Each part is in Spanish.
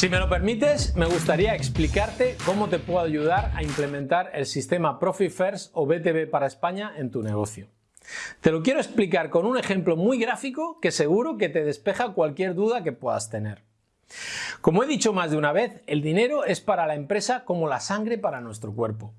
Si me lo permites, me gustaría explicarte cómo te puedo ayudar a implementar el sistema Profit First o BTV para España en tu negocio. Te lo quiero explicar con un ejemplo muy gráfico que seguro que te despeja cualquier duda que puedas tener. Como he dicho más de una vez, el dinero es para la empresa como la sangre para nuestro cuerpo.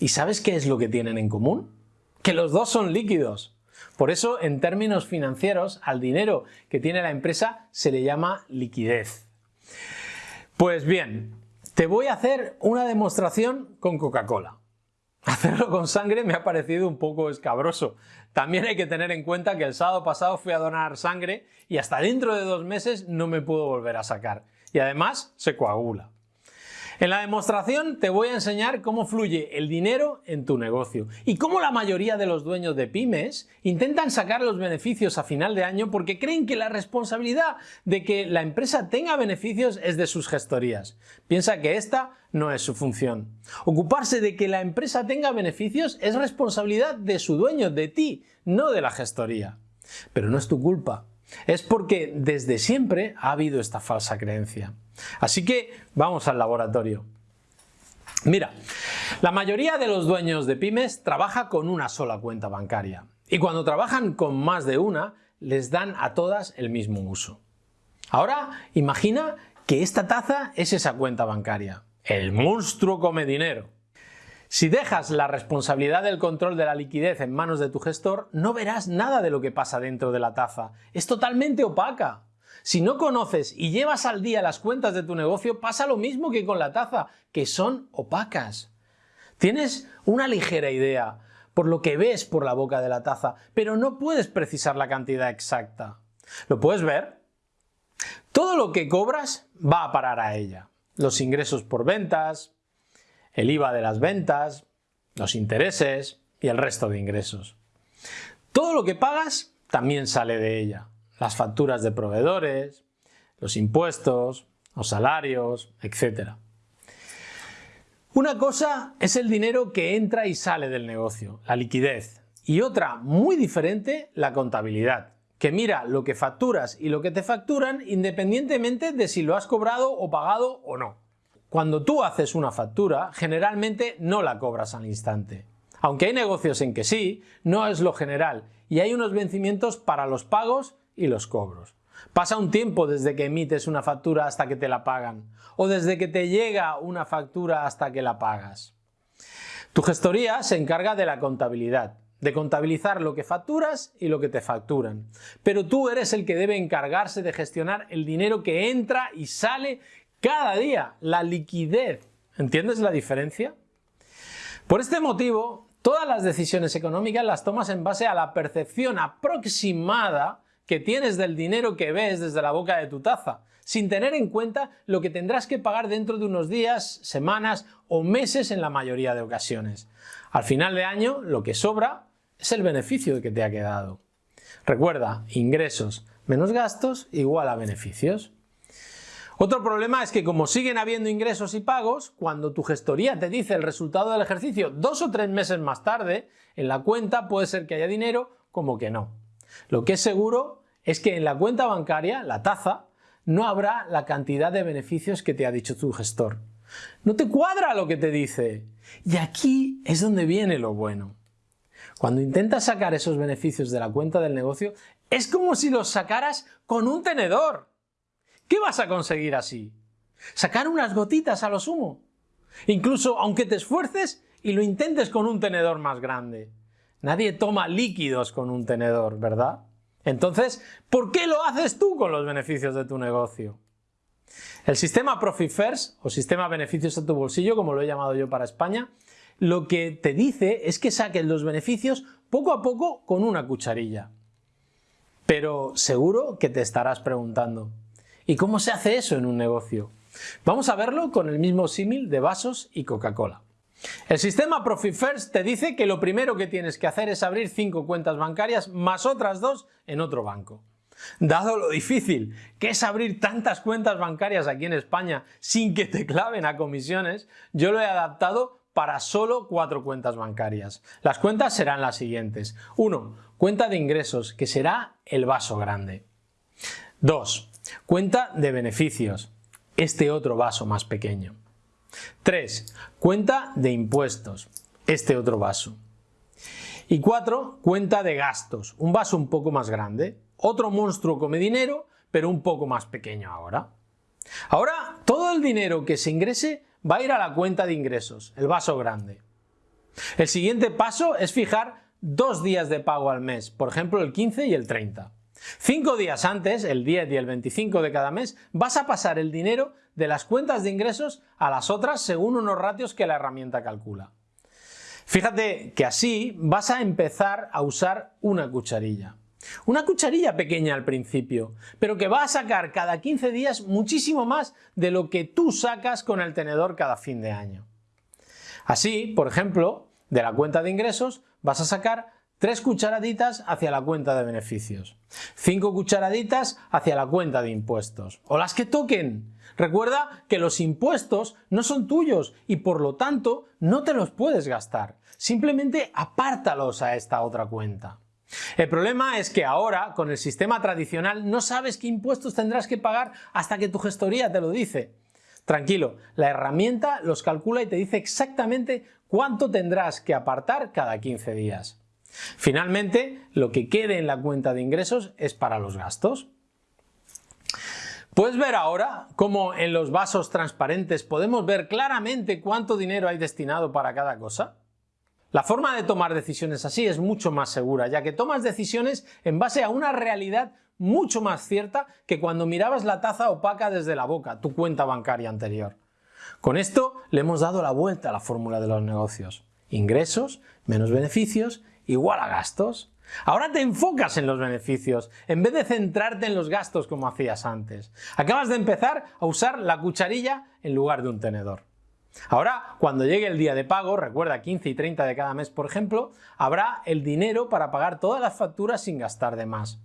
¿Y sabes qué es lo que tienen en común? Que los dos son líquidos. Por eso, en términos financieros, al dinero que tiene la empresa se le llama liquidez. Pues bien, te voy a hacer una demostración con Coca-Cola. Hacerlo con sangre me ha parecido un poco escabroso. También hay que tener en cuenta que el sábado pasado fui a donar sangre y hasta dentro de dos meses no me puedo volver a sacar. Y además se coagula. En la demostración te voy a enseñar cómo fluye el dinero en tu negocio y cómo la mayoría de los dueños de pymes intentan sacar los beneficios a final de año porque creen que la responsabilidad de que la empresa tenga beneficios es de sus gestorías. Piensa que esta no es su función. Ocuparse de que la empresa tenga beneficios es responsabilidad de su dueño, de ti, no de la gestoría. Pero no es tu culpa. Es porque desde siempre ha habido esta falsa creencia. Así que vamos al laboratorio. Mira, la mayoría de los dueños de pymes trabaja con una sola cuenta bancaria y cuando trabajan con más de una les dan a todas el mismo uso. Ahora imagina que esta taza es esa cuenta bancaria. El monstruo come dinero. Si dejas la responsabilidad del control de la liquidez en manos de tu gestor, no verás nada de lo que pasa dentro de la taza. Es totalmente opaca. Si no conoces y llevas al día las cuentas de tu negocio, pasa lo mismo que con la taza, que son opacas. Tienes una ligera idea por lo que ves por la boca de la taza, pero no puedes precisar la cantidad exacta. ¿Lo puedes ver? Todo lo que cobras va a parar a ella. Los ingresos por ventas, el IVA de las ventas, los intereses y el resto de ingresos. Todo lo que pagas también sale de ella las facturas de proveedores, los impuestos, los salarios, etc. Una cosa es el dinero que entra y sale del negocio, la liquidez, y otra muy diferente, la contabilidad, que mira lo que facturas y lo que te facturan independientemente de si lo has cobrado o pagado o no. Cuando tú haces una factura, generalmente no la cobras al instante. Aunque hay negocios en que sí, no es lo general y hay unos vencimientos para los pagos y los cobros. Pasa un tiempo desde que emites una factura hasta que te la pagan o desde que te llega una factura hasta que la pagas. Tu gestoría se encarga de la contabilidad, de contabilizar lo que facturas y lo que te facturan. Pero tú eres el que debe encargarse de gestionar el dinero que entra y sale cada día, la liquidez. ¿Entiendes la diferencia? Por este motivo, todas las decisiones económicas las tomas en base a la percepción aproximada que tienes del dinero que ves desde la boca de tu taza, sin tener en cuenta lo que tendrás que pagar dentro de unos días, semanas o meses en la mayoría de ocasiones. Al final de año, lo que sobra es el beneficio que te ha quedado. Recuerda, ingresos menos gastos igual a beneficios. Otro problema es que como siguen habiendo ingresos y pagos, cuando tu gestoría te dice el resultado del ejercicio dos o tres meses más tarde, en la cuenta puede ser que haya dinero como que no. Lo que es seguro es que en la cuenta bancaria, la taza, no habrá la cantidad de beneficios que te ha dicho tu gestor. No te cuadra lo que te dice. Y aquí es donde viene lo bueno. Cuando intentas sacar esos beneficios de la cuenta del negocio, es como si los sacaras con un tenedor. ¿Qué vas a conseguir así? Sacar unas gotitas a lo sumo. Incluso aunque te esfuerces y lo intentes con un tenedor más grande. Nadie toma líquidos con un tenedor, ¿verdad? Entonces, ¿por qué lo haces tú con los beneficios de tu negocio? El sistema Profit First, o sistema beneficios a tu bolsillo, como lo he llamado yo para España, lo que te dice es que saques los beneficios poco a poco con una cucharilla. Pero seguro que te estarás preguntando, ¿y cómo se hace eso en un negocio? Vamos a verlo con el mismo símil de vasos y Coca-Cola. El sistema Profit First te dice que lo primero que tienes que hacer es abrir 5 cuentas bancarias más otras dos en otro banco. Dado lo difícil que es abrir tantas cuentas bancarias aquí en España sin que te claven a comisiones, yo lo he adaptado para solo cuatro cuentas bancarias. Las cuentas serán las siguientes. 1. Cuenta de ingresos, que será el vaso grande. 2. Cuenta de beneficios. este otro vaso más pequeño. 3. Cuenta de impuestos, este otro vaso. Y 4. Cuenta de gastos, un vaso un poco más grande, otro monstruo come dinero, pero un poco más pequeño ahora. Ahora, todo el dinero que se ingrese va a ir a la cuenta de ingresos, el vaso grande. El siguiente paso es fijar dos días de pago al mes, por ejemplo el 15 y el 30. Cinco días antes, el 10 y el 25 de cada mes, vas a pasar el dinero de las cuentas de ingresos a las otras según unos ratios que la herramienta calcula. Fíjate que así vas a empezar a usar una cucharilla. Una cucharilla pequeña al principio, pero que va a sacar cada 15 días muchísimo más de lo que tú sacas con el tenedor cada fin de año. Así, por ejemplo, de la cuenta de ingresos vas a sacar 3 cucharaditas hacia la cuenta de beneficios, 5 cucharaditas hacia la cuenta de impuestos, o las que toquen. Recuerda que los impuestos no son tuyos y por lo tanto no te los puedes gastar. Simplemente apártalos a esta otra cuenta. El problema es que ahora, con el sistema tradicional, no sabes qué impuestos tendrás que pagar hasta que tu gestoría te lo dice. Tranquilo, la herramienta los calcula y te dice exactamente cuánto tendrás que apartar cada 15 días. Finalmente, lo que quede en la cuenta de ingresos es para los gastos. Puedes ver ahora cómo en los vasos transparentes podemos ver claramente cuánto dinero hay destinado para cada cosa. La forma de tomar decisiones así es mucho más segura, ya que tomas decisiones en base a una realidad mucho más cierta que cuando mirabas la taza opaca desde la boca, tu cuenta bancaria anterior. Con esto le hemos dado la vuelta a la fórmula de los negocios. Ingresos menos beneficios igual a gastos. Ahora te enfocas en los beneficios, en vez de centrarte en los gastos como hacías antes. Acabas de empezar a usar la cucharilla en lugar de un tenedor. Ahora, cuando llegue el día de pago, recuerda 15 y 30 de cada mes por ejemplo, habrá el dinero para pagar todas las facturas sin gastar de más.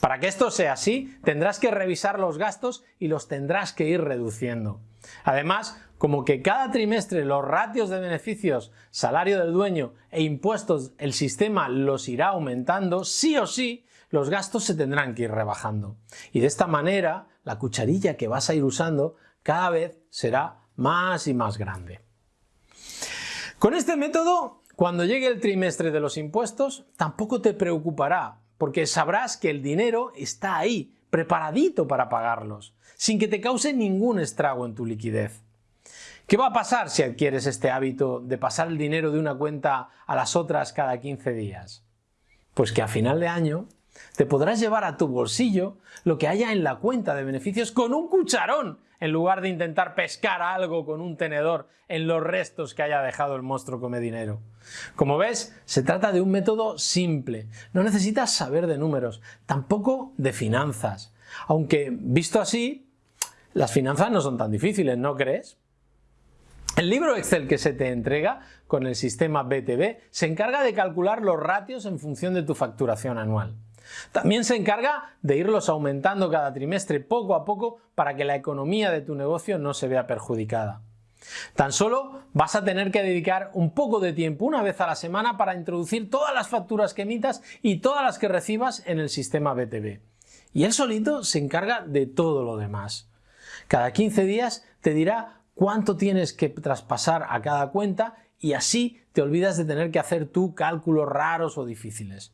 Para que esto sea así, tendrás que revisar los gastos y los tendrás que ir reduciendo. Además, como que cada trimestre los ratios de beneficios, salario del dueño e impuestos el sistema los irá aumentando, sí o sí, los gastos se tendrán que ir rebajando. Y de esta manera, la cucharilla que vas a ir usando cada vez será más y más grande. Con este método, cuando llegue el trimestre de los impuestos, tampoco te preocupará, porque sabrás que el dinero está ahí, preparadito para pagarlos, sin que te cause ningún estrago en tu liquidez. ¿Qué va a pasar si adquieres este hábito de pasar el dinero de una cuenta a las otras cada 15 días? Pues que a final de año te podrás llevar a tu bolsillo lo que haya en la cuenta de beneficios con un cucharón en lugar de intentar pescar algo con un tenedor en los restos que haya dejado el monstruo come dinero. Como ves, se trata de un método simple. No necesitas saber de números, tampoco de finanzas. Aunque, visto así, las finanzas no son tan difíciles, ¿no crees? El libro Excel que se te entrega con el sistema BTB se encarga de calcular los ratios en función de tu facturación anual. También se encarga de irlos aumentando cada trimestre poco a poco para que la economía de tu negocio no se vea perjudicada. Tan solo vas a tener que dedicar un poco de tiempo una vez a la semana para introducir todas las facturas que emitas y todas las que recibas en el sistema BTV. Y él solito se encarga de todo lo demás. Cada 15 días te dirá cuánto tienes que traspasar a cada cuenta y así te olvidas de tener que hacer tú cálculos raros o difíciles.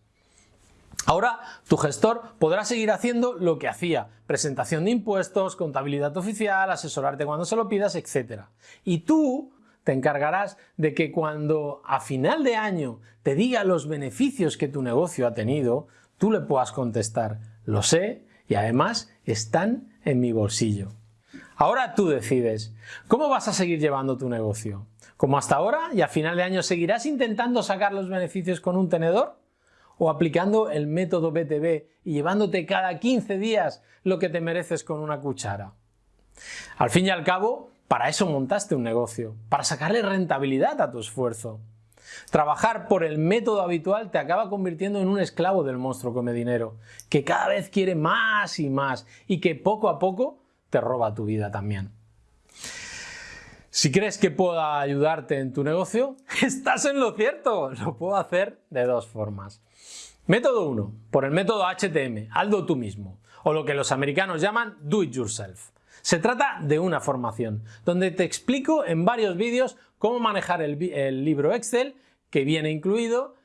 Ahora tu gestor podrá seguir haciendo lo que hacía, presentación de impuestos, contabilidad oficial, asesorarte cuando se lo pidas, etc. Y tú te encargarás de que cuando a final de año te diga los beneficios que tu negocio ha tenido, tú le puedas contestar, lo sé y además están en mi bolsillo. Ahora tú decides, ¿cómo vas a seguir llevando tu negocio? ¿Como hasta ahora y a final de año seguirás intentando sacar los beneficios con un tenedor? o aplicando el método BTB y llevándote cada 15 días lo que te mereces con una cuchara. Al fin y al cabo, para eso montaste un negocio, para sacarle rentabilidad a tu esfuerzo. Trabajar por el método habitual te acaba convirtiendo en un esclavo del monstruo come dinero, que cada vez quiere más y más y que poco a poco te roba tu vida también. Si crees que pueda ayudarte en tu negocio, estás en lo cierto. Lo puedo hacer de dos formas. Método 1. Por el método HTM, hazlo tú mismo, o lo que los americanos llaman do it yourself. Se trata de una formación, donde te explico en varios vídeos cómo manejar el, el libro Excel, que viene incluido,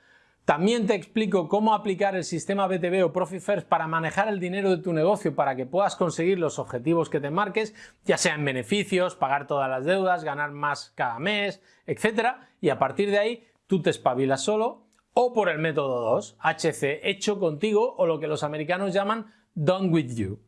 también te explico cómo aplicar el sistema BTV o Profit First para manejar el dinero de tu negocio para que puedas conseguir los objetivos que te marques, ya sean beneficios, pagar todas las deudas, ganar más cada mes, etc. Y a partir de ahí tú te espabilas solo o por el método 2, HC, hecho contigo o lo que los americanos llaman done with you.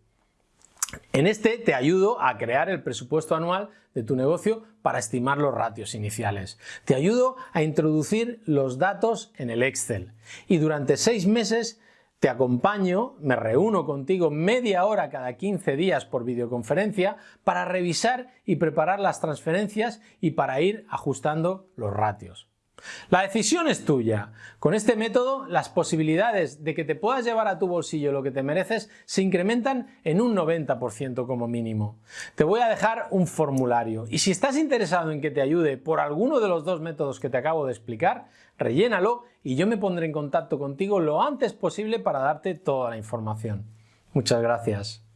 En este te ayudo a crear el presupuesto anual de tu negocio para estimar los ratios iniciales. Te ayudo a introducir los datos en el Excel y durante seis meses te acompaño, me reúno contigo media hora cada 15 días por videoconferencia para revisar y preparar las transferencias y para ir ajustando los ratios. La decisión es tuya. Con este método, las posibilidades de que te puedas llevar a tu bolsillo lo que te mereces se incrementan en un 90% como mínimo. Te voy a dejar un formulario y si estás interesado en que te ayude por alguno de los dos métodos que te acabo de explicar, rellénalo y yo me pondré en contacto contigo lo antes posible para darte toda la información. Muchas gracias.